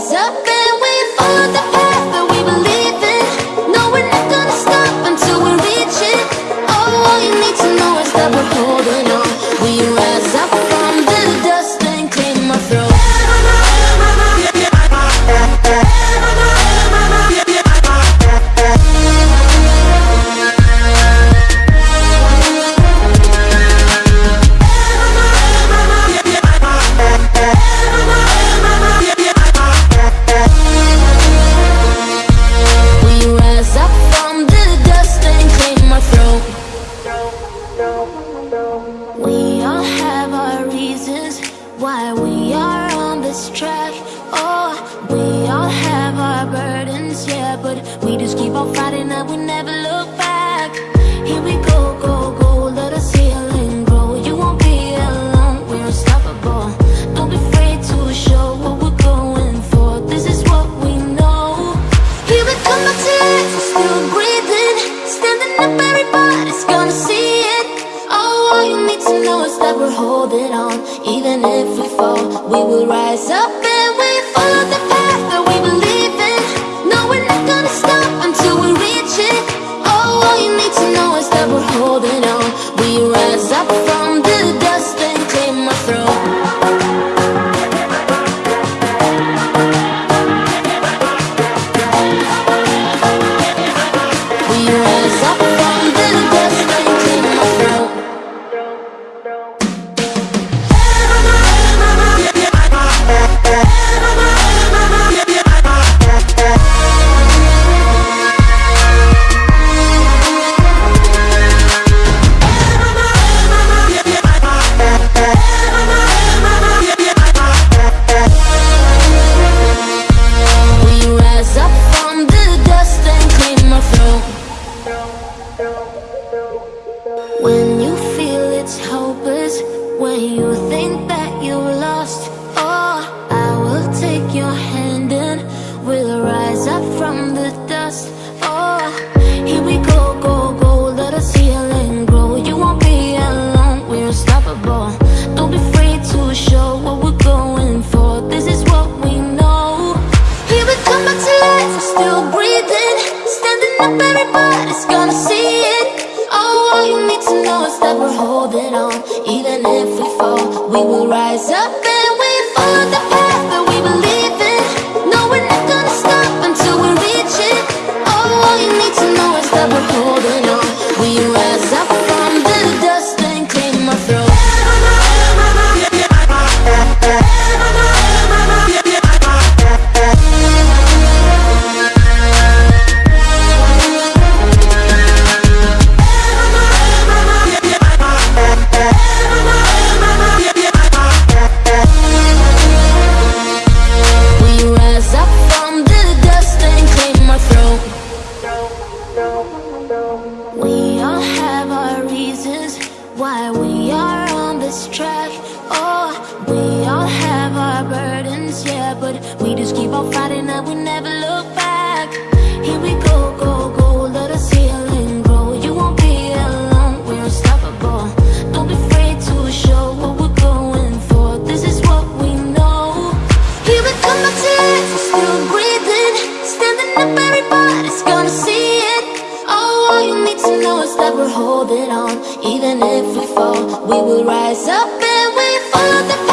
Rise up. this track Oh, we all have our burdens, yeah But we just keep on fighting that we never Even if we fall, we will rise up and we follow the need to know is that we're holding on. Even if we fall, we will rise up We all have our reasons why we are on this track. Oh, we all have our burdens, yeah, but we just keep on fighting that we never. that we're holding on. Even if we fall, we will rise up and we follow the